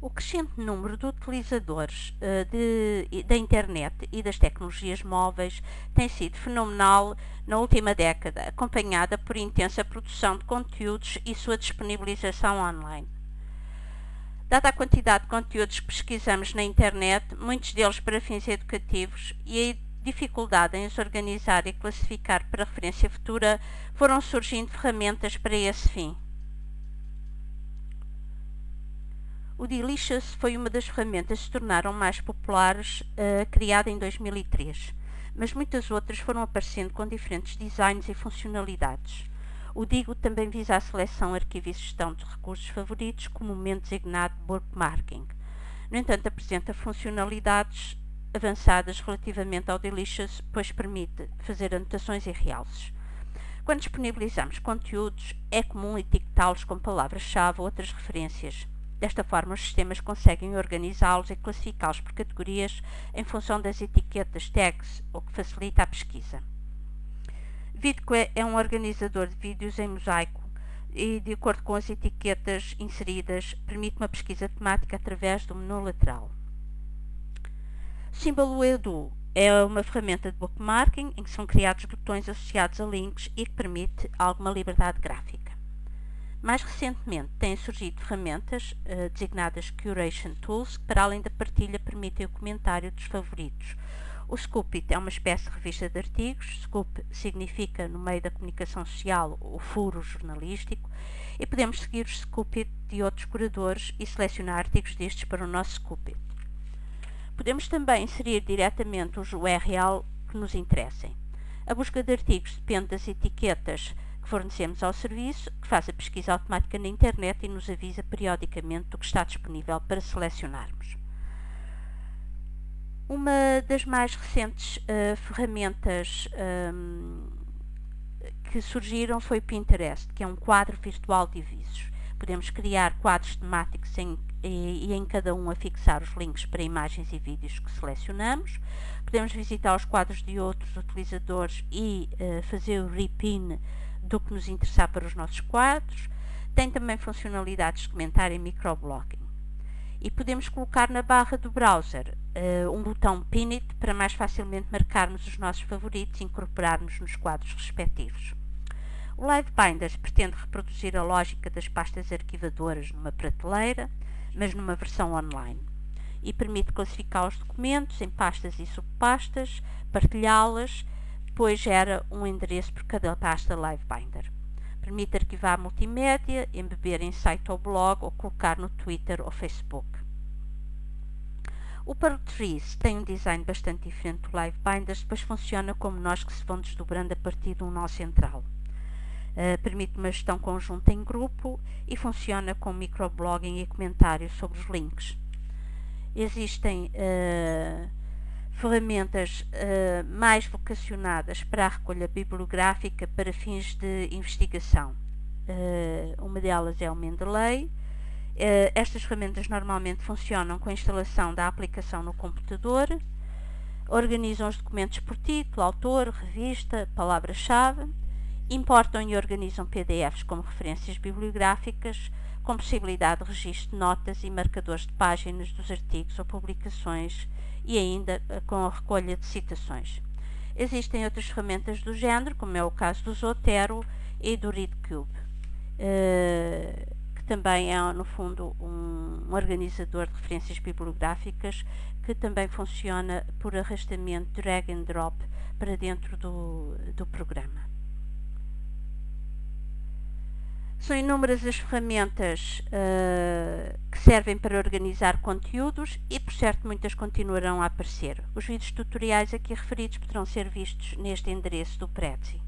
O crescente número de utilizadores uh, de, da internet e das tecnologias móveis tem sido fenomenal na última década, acompanhada por intensa produção de conteúdos e sua disponibilização online. Dada a quantidade de conteúdos que pesquisamos na internet, muitos deles para fins educativos, e a dificuldade em os organizar e classificar para referência futura, foram surgindo ferramentas para esse fim. O Delicious foi uma das ferramentas que se tornaram mais populares, uh, criada em 2003, mas muitas outras foram aparecendo com diferentes designs e funcionalidades. O Digo também visa a seleção, arquivo e gestão de recursos favoritos, comumente designado bookmarking. No entanto, apresenta funcionalidades avançadas relativamente ao Delicious, pois permite fazer anotações e realces. Quando disponibilizamos conteúdos, é comum etiquetá-los com palavras-chave ou outras referências. Desta forma, os sistemas conseguem organizá-los e classificá-los por categorias em função das etiquetas tags, o que facilita a pesquisa. VidQuest é um organizador de vídeos em mosaico e, de acordo com as etiquetas inseridas, permite uma pesquisa temática através do menu lateral. Símbolo Edu é uma ferramenta de bookmarking em que são criados botões associados a links e que permite alguma liberdade gráfica. Mais recentemente, têm surgido ferramentas uh, designadas Curation Tools, que para além da partilha permitem o comentário dos favoritos. O Scoopit é uma espécie de revista de artigos. Scoop significa, no meio da comunicação social, o furo jornalístico. E podemos seguir os Scoopit de outros curadores e selecionar artigos destes para o nosso Scoopit. Podemos também inserir diretamente os URL que nos interessem. A busca de artigos depende das etiquetas fornecemos ao serviço, que faz a pesquisa automática na internet e nos avisa periodicamente do que está disponível para selecionarmos. Uma das mais recentes uh, ferramentas um, que surgiram foi o Pinterest, que é um quadro virtual de avisos. Podemos criar quadros temáticos em, e, e, em cada um afixar os links para imagens e vídeos que selecionamos. Podemos visitar os quadros de outros utilizadores e uh, fazer o repin do que nos interessar para os nossos quadros. Tem também funcionalidades de comentário e microblocking. E podemos colocar na barra do browser uh, um botão Pin It para mais facilmente marcarmos os nossos favoritos e incorporarmos nos quadros respectivos. O Live Binders pretende reproduzir a lógica das pastas arquivadoras numa prateleira, mas numa versão online. E permite classificar os documentos em pastas e subpastas, partilhá-las depois gera um endereço por cada pasta LiveBinder. Permite arquivar multimédia, embeber em site ou blog ou colocar no Twitter ou Facebook. O Trees tem um design bastante diferente do LiveBinders, depois funciona como nós que se vão desdobrando a partir de um nó central. Uh, permite uma gestão conjunta em grupo e funciona com microblogging e comentários sobre os links. Existem uh, ferramentas uh, mais vocacionadas para a recolha bibliográfica para fins de investigação. Uh, uma delas é o Mendeley. Uh, estas ferramentas normalmente funcionam com a instalação da aplicação no computador, organizam os documentos por título, autor, revista, palavra-chave, importam e organizam PDFs como referências bibliográficas, com possibilidade de registro de notas e marcadores de páginas dos artigos ou publicações e ainda eh, com a recolha de citações. Existem outras ferramentas do género, como é o caso do Zotero e do ReadCube, uh, que também é, no fundo, um, um organizador de referências bibliográficas que também funciona por arrastamento drag and drop para dentro do, do programa. São inúmeras as ferramentas uh, que servem para organizar conteúdos e, por certo, muitas continuarão a aparecer. Os vídeos tutoriais aqui referidos poderão ser vistos neste endereço do Prezi.